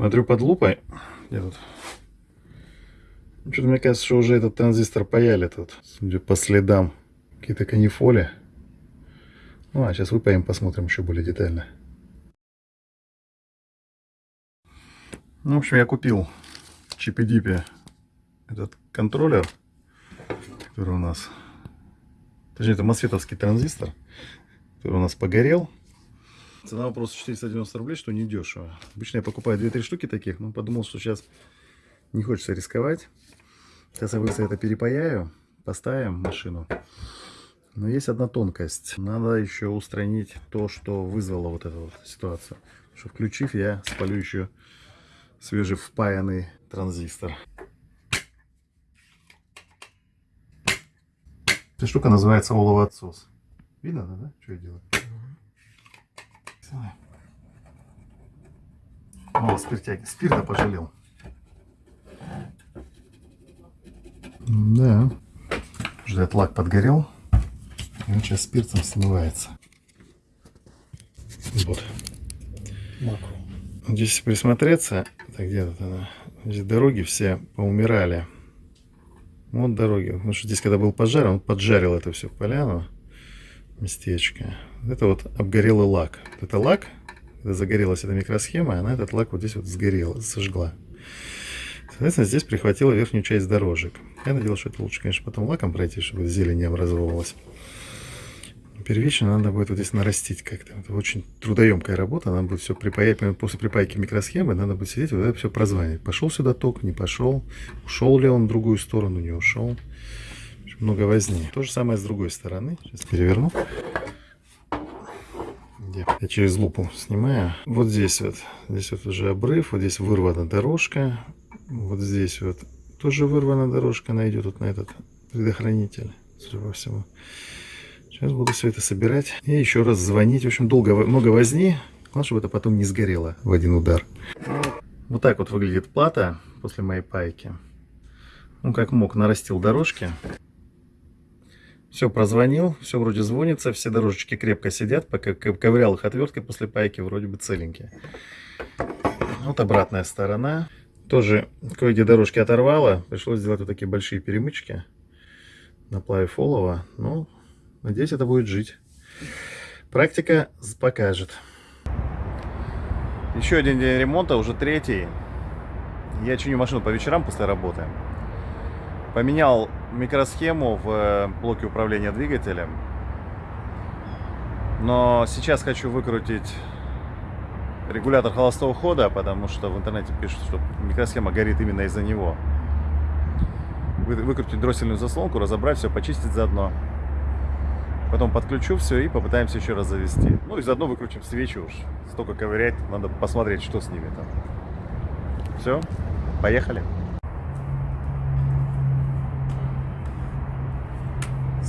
Смотрю под лупой. Где тут? Ну, Что-то мне кажется, что уже этот транзистор паяли тут. Судя по следам. Какие-то канифоли. Ну, а сейчас выпаем, посмотрим еще более детально. Ну, в общем, я купил Чипи-Дипе этот контроллер, который у нас... Точнее, это мосфетовский транзистор, который у нас погорел. Цена вопроса 490 рублей, что не дешево. Обычно я покупаю 2-3 штуки таких, но подумал, что сейчас не хочется рисковать. Сейчас я быстро это перепаяю, поставим машину. Но есть одна тонкость. Надо еще устранить то, что вызвало вот эту вот ситуацию. Что включив, я спалю еще свежевпаянный транзистор. Эта штука называется оловоотсос. Видно, да, да? Что я делаю? О, спиртяги. Спирта пожалел. Да. Ждать лак подгорел. И он сейчас спиртом смывается. Вот. Макро. Здесь присмотреться, так где тут она? Здесь дороги все поумирали. Вот дороги. Потому что здесь, когда был пожар, он поджарил это все поляну, местечко. Это вот обгорелый лак. Это лак, когда загорелась эта микросхема, она этот лак вот здесь вот сгорела, сожгла. Соответственно, здесь прихватила верхнюю часть дорожек. Я надеялся, что это лучше, конечно, потом лаком пройти, чтобы зелень не образовывалась. Первично надо будет вот здесь нарастить как-то. Это очень трудоемкая работа. Надо будет все припаять. После припайки микросхемы надо будет сидеть, вот это все прозванивать. Пошел сюда ток, не пошел. Ушел ли он в другую сторону, не ушел. Много возни. То же самое с другой стороны. Сейчас переверну. Я через лупу снимаю. Вот здесь вот. Здесь вот уже обрыв. Вот здесь вырвана дорожка. Вот здесь вот тоже вырвана дорожка. Она идет вот на этот предохранитель. Судя по всему. Сейчас буду все это собирать и еще раз звонить. В общем, долго, много возни. Главное, чтобы это потом не сгорело в один удар. Вот так вот выглядит плата после моей пайки. Ну, как мог, нарастил дорожки. Все прозвонил, все вроде звонится, все дорожечки крепко сидят, пока ковырял их отверткой после пайки, вроде бы целенькие. Вот обратная сторона. Тоже кое-где дорожки оторвало, пришлось сделать вот такие большие перемычки на плаве фолова. Ну, Надеюсь, это будет жить. Практика покажет. Еще один день ремонта, уже третий. Я чиню машину по вечерам после работы. Поменял микросхему в э, блоке управления двигателем. Но сейчас хочу выкрутить регулятор холостого хода, потому что в интернете пишут, что микросхема горит именно из-за него. Выкрутить дроссельную заслонку, разобрать все, почистить заодно. Потом подключу все и попытаемся еще раз завести. Ну и заодно выключим свечи уж. Столько ковырять, надо посмотреть, что с ними там. Все, поехали.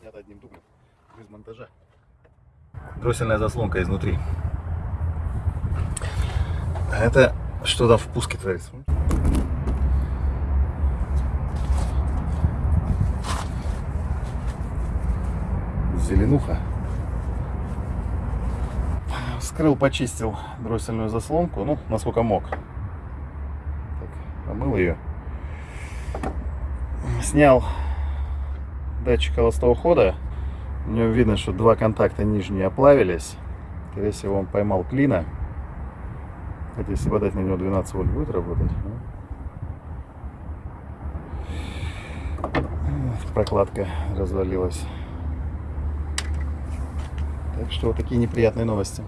снято одним дублем без монтажа. Дроссельная заслонка изнутри. А это что там в пуске творится? Зеленуха. Скрыл, почистил дроссельную заслонку, ну, насколько мог. Так, помыл ее. Снял датчик холостого хода. У него видно, что два контакта нижние оплавились. Скорее всего, он поймал клина. Хотя, если подать на него 12 вольт, будет работать. Прокладка развалилась. Так что вот такие неприятные новости.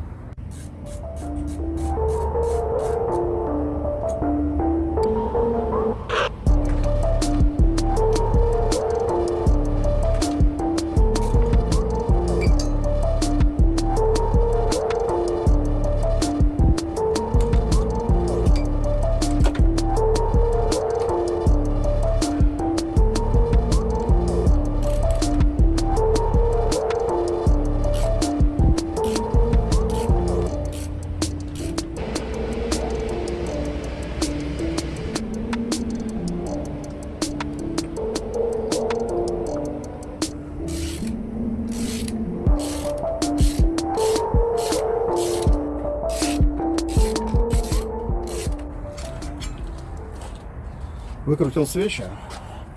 Выкрутил свечи.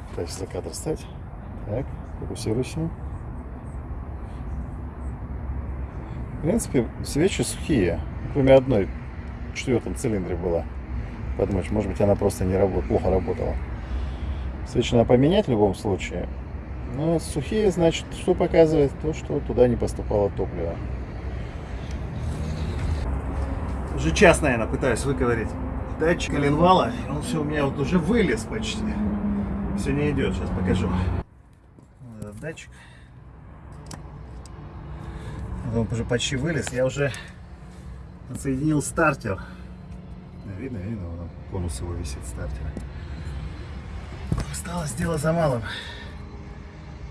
Пытаюсь за кадр стать. Так, фокусируйся. В принципе, свечи сухие. Кроме одной в четвертом цилиндре была. Подумаешь, может быть, она просто не работала, плохо работала. Свечи надо поменять в любом случае. Но сухие, значит, что показывает? То, что туда не поступало топливо. Уже час, наверное, пытаюсь выковырять датчик коленвала. Он все у меня вот уже вылез почти. Все не идет. Сейчас покажу. Вот этот датчик. Он уже почти вылез. Я уже отсоединил стартер. Видно, видно, он, конус его висит стартера. Осталось дело за малым.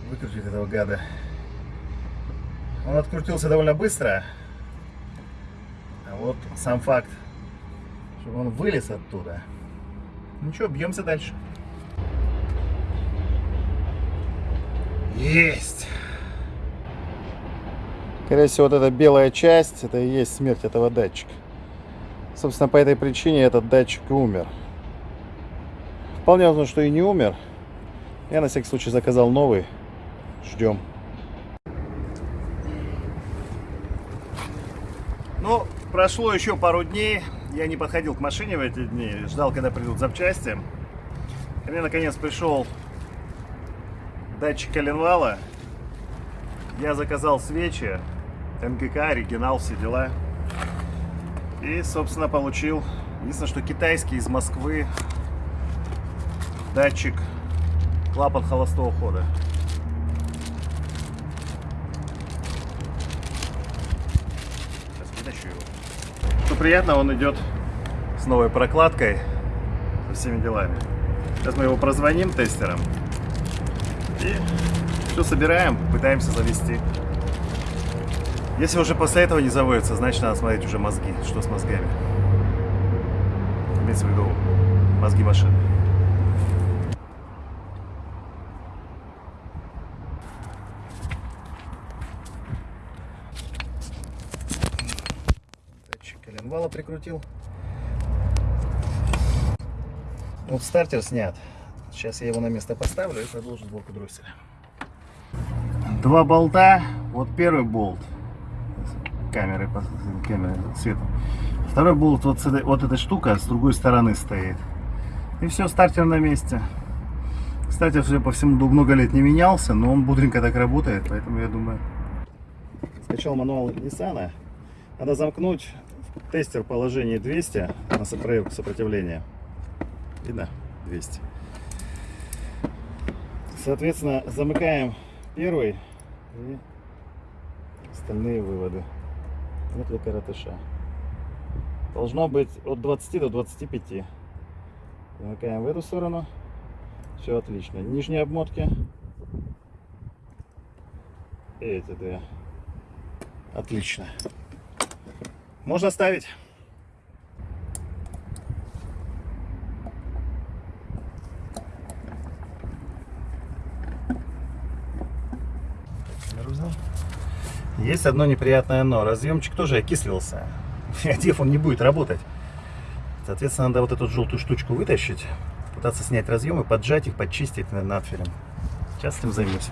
Выкрутить этого гада. Он открутился довольно быстро. А вот сам факт, чтобы он вылез оттуда. Ничего, бьемся дальше. Есть! Скорее всего, вот эта белая часть, это и есть смерть этого датчика. Собственно, по этой причине этот датчик и умер. Вполне возможно, что и не умер. Я на всякий случай заказал новый. Ждем. Ну, прошло еще пару дней. Я не подходил к машине в эти дни. Ждал, когда придут запчасти. Ко мне наконец пришел датчик коленвала. Я заказал свечи. МГК, оригинал, все дела. И, собственно, получил. Единственное, что китайский из Москвы. Датчик клапан холостого хода. Сейчас вытащу его. Что приятно, он идет с новой прокладкой, со всеми делами. Сейчас мы его прозвоним тестером. И все собираем, пытаемся завести. Если уже после этого не заводится, значит надо смотреть уже мозги. Что с мозгами? Имеется в виду мозги машины. Датчик коленвала прикрутил. Вот стартер снят. Сейчас я его на место поставлю и продолжу сборку дросселя. Два болта. Вот первый болт. Камеры, камеры светом. Второй болт вот, с этой, вот эта штука с другой стороны стоит. И все, стартер на месте. Стартер, судя по всему, много лет не менялся, но он бодренько так работает, поэтому я думаю... Скачал мануал Nissan. Надо замкнуть тестер в положении 200 на проверку сопротивления. Видно? 200. Соответственно, замыкаем первый и остальные выводы. Вот для коротыша. Должно быть от 20 до 25. Замыкаем в эту сторону. Все отлично. Нижние обмотки. И эти две. Отлично. Можно ставить. Есть одно неприятное но. Разъемчик тоже окислился. Одев он не будет работать. Соответственно, надо вот эту желтую штучку вытащить, пытаться снять разъемы, поджать их, подчистить над надфилем. Сейчас этим займусь.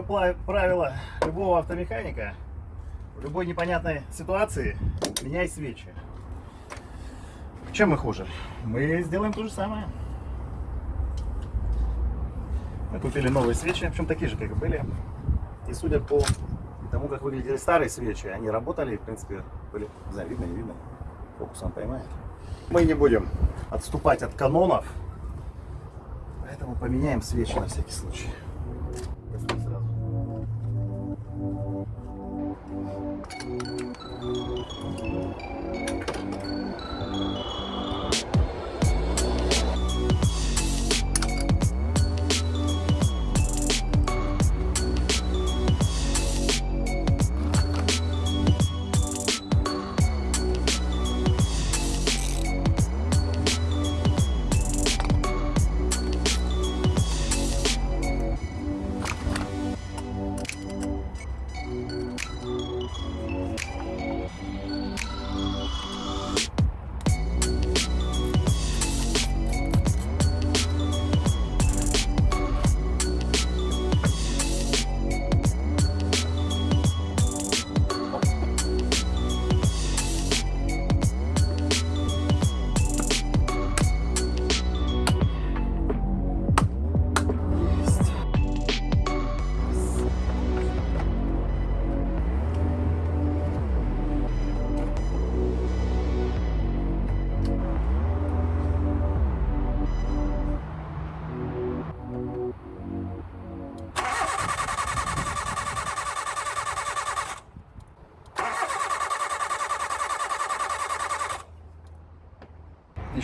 Пла- правило любого автомеханика в любой непонятной ситуации меняй свечи. Чем мы хуже? Мы сделаем то же самое. Мы купили новые свечи, общем такие же, как и были. И судя по тому, как выглядели старые свечи, они работали, в принципе, были, не знаю, видно, не видно. Фокусом поймает. Мы не будем отступать от канонов. Поэтому поменяем свечи на всякий случай.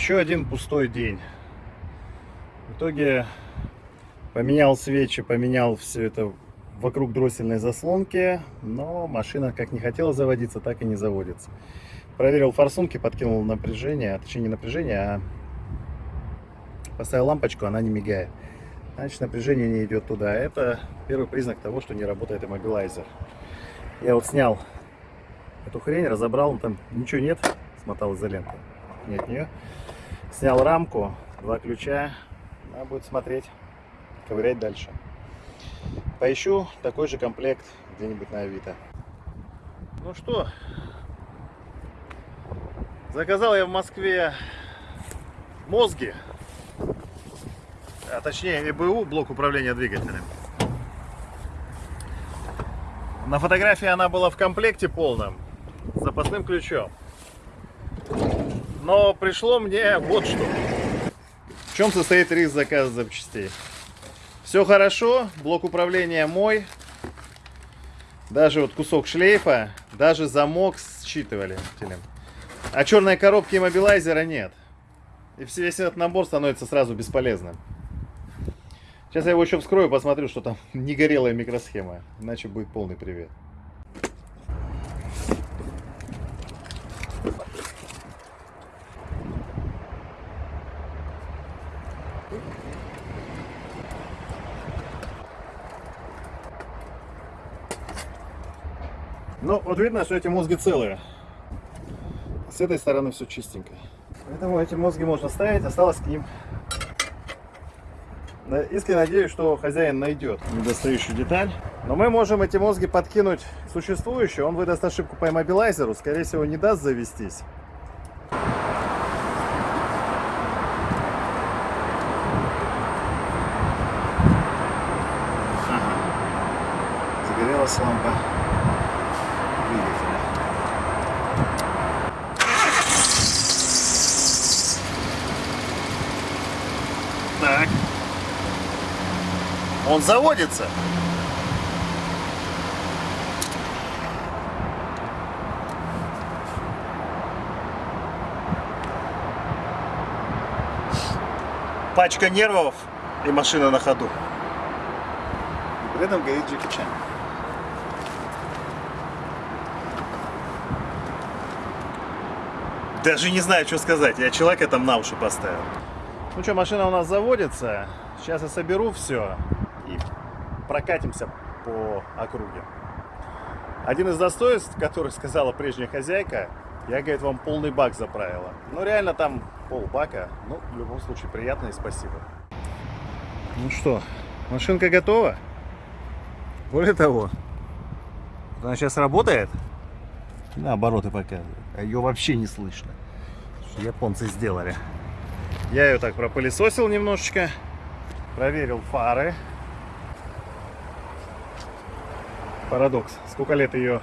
Еще один пустой день. В итоге поменял свечи, поменял все это вокруг дроссельной заслонки, но машина как не хотела заводиться, так и не заводится. Проверил форсунки, подкинул напряжение, а точнее не напряжение, а поставил лампочку, она не мигает. Значит, напряжение не идет туда. Это первый признак того, что не работает иммобилайзер. Я вот снял эту хрень, разобрал, там ничего нет, смотал изолентой. Нет нее. Снял рамку, два ключа. Надо будет смотреть, ковырять дальше. Поищу такой же комплект где-нибудь на Авито. Ну что, заказал я в Москве мозги, а точнее ЭБУ, блок управления двигателем. На фотографии она была в комплекте полном, с запасным ключом. Но пришло мне вот что. В чем состоит риск заказа запчастей? Все хорошо, блок управления мой. Даже вот кусок шлейфа, даже замок считывали. А черной коробки иммобилайзера нет. И весь этот набор становится сразу бесполезным. Сейчас я его еще вскрою, посмотрю, что там не горелая микросхема. Иначе будет полный привет. Ну, вот видно, что эти мозги целые. С этой стороны все чистенько. Поэтому эти мозги можно ставить, осталось к ним. Искренне надеюсь, что хозяин найдет недостающую деталь. Но мы можем эти мозги подкинуть существующую. Он выдаст ошибку по иммобилайзеру. Скорее всего, не даст завестись. Загорелась лампа двигателя. Так. Он заводится. Пачка нервов и машина на ходу. И при этом горит Джеки Чан. Даже не знаю, что сказать. Я человека там на уши поставил. Ну что, машина у нас заводится. Сейчас я соберу все прокатимся по округе. Один из достоинств, который сказала прежняя хозяйка, я, говорит, вам полный бак заправила. Ну, реально там полбака. Ну, в любом случае, приятно и спасибо. Ну что, машинка готова? Более того, она сейчас работает. На обороты показывает. А ее вообще не слышно. Японцы сделали. Я ее так пропылесосил немножечко. Проверил фары. Парадокс. Сколько лет ее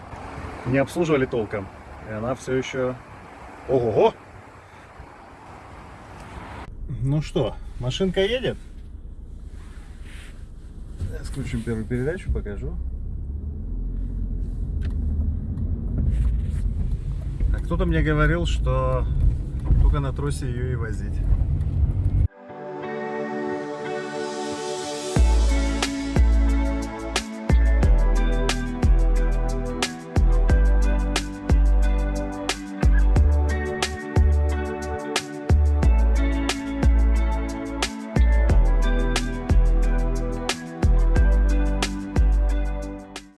не обслуживали толком. И она все еще Ого! Ну что, машинка едет? Сейчас включим первую передачу, покажу. А кто-то мне говорил, что только на тросе ее и возить.